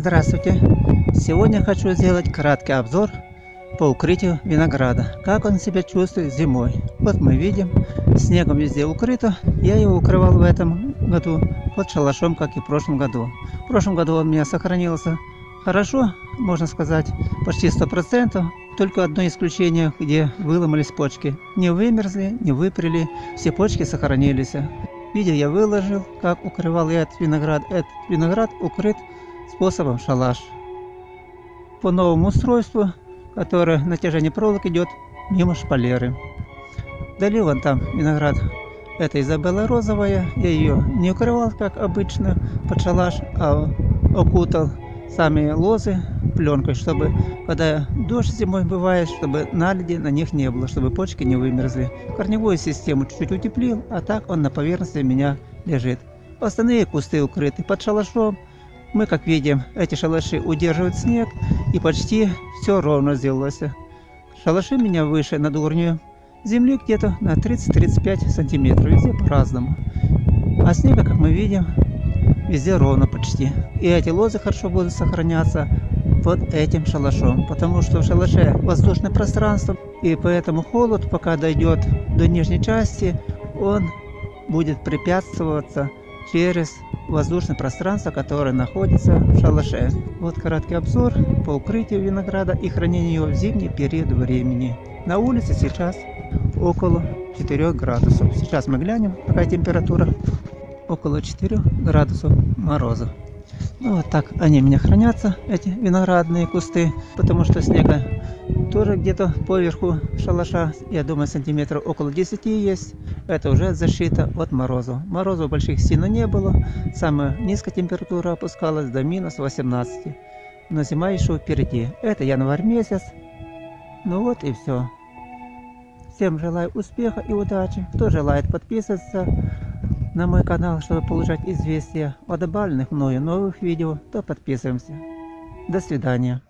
Здравствуйте! Сегодня хочу сделать краткий обзор по укрытию винограда. Как он себя чувствует зимой. Вот мы видим, снегом везде укрыто. Я его укрывал в этом году под шалашом, как и в прошлом году. В прошлом году он у меня сохранился хорошо, можно сказать, почти 100%. Только одно исключение, где выломались почки. Не вымерзли, не выпрели, все почки сохранились. Видео я выложил, как укрывал я этот виноград. Этот виноград укрыт способом шалаш. По новому устройству, которое натяжение проволок идет мимо шпалеры. Дали вон там виноград. Это Изабелла розовая. Я ее не укрывал, как обычно, под шалаш, а окутал сами лозы пленкой, чтобы когда дождь зимой бывает, чтобы наледи на них не было, чтобы почки не вымерзли. Корневую систему чуть-чуть утеплил, а так он на поверхности меня лежит. Остальные кусты укрыты под шалашом. Мы, как видим, эти шалаши удерживают снег, и почти все ровно сделалось. Шалаши меня выше над уровнем земли где-то на 30-35 сантиметров, везде по-разному. А снега, как мы видим, везде ровно почти. И эти лозы хорошо будут сохраняться под этим шалашом, потому что в шалаше воздушное пространство, и поэтому холод, пока дойдет до нижней части, он будет препятствоваться через воздушное пространство, которое находится в шалаше. Вот краткий обзор по укрытию винограда и хранению его в зимний период времени. На улице сейчас около 4 градусов. Сейчас мы глянем, какая температура. Около 4 градусов мороза. Ну вот так они у меня хранятся, эти виноградные кусты, потому что снега тоже где-то поверху шалаша, я думаю, сантиметров около 10 есть. Это уже защита от мороза. Морозов больших сильно не было. Самая низкая температура опускалась до минус 18. Но зима еще впереди. Это январь месяц. Ну вот и все. Всем желаю успеха и удачи. Кто желает подписываться на мой канал, чтобы получать известия о добавленных мною новых видео, то подписываемся. До свидания.